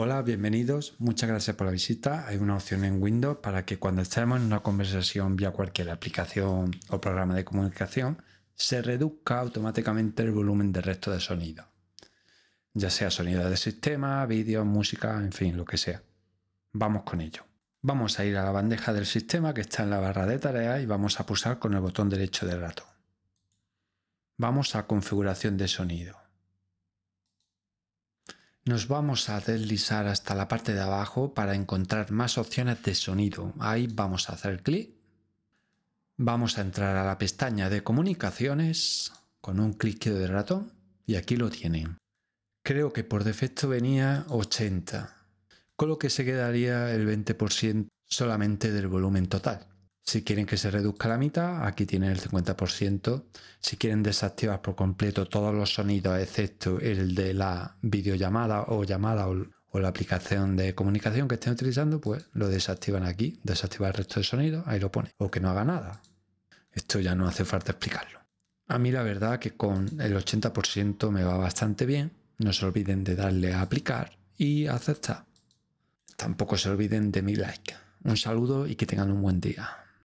Hola, bienvenidos. Muchas gracias por la visita. Hay una opción en Windows para que cuando estemos en una conversación vía cualquier aplicación o programa de comunicación, se reduzca automáticamente el volumen del resto de sonido. Ya sea sonido de sistema, vídeo, música, en fin, lo que sea. Vamos con ello. Vamos a ir a la bandeja del sistema que está en la barra de tareas y vamos a pulsar con el botón derecho del ratón. Vamos a configuración de sonido nos vamos a deslizar hasta la parte de abajo para encontrar más opciones de sonido. Ahí vamos a hacer clic. Vamos a entrar a la pestaña de comunicaciones con un clic de ratón y aquí lo tienen. Creo que por defecto venía 80, con lo que se quedaría el 20% solamente del volumen total. Si quieren que se reduzca la mitad, aquí tienen el 50%. Si quieren desactivar por completo todos los sonidos, excepto el de la videollamada o llamada o, la aplicación de comunicación que estén utilizando, pues lo desactivan aquí. Desactivar el resto de sonidos, ahí lo pone. O que no haga nada. Esto ya no hace falta explicarlo. A mí la verdad que con el 80% me va bastante bien. No se olviden de darle a aplicar y aceptar. Tampoco se olviden de mi like. Un saludo y que tengan un buen día.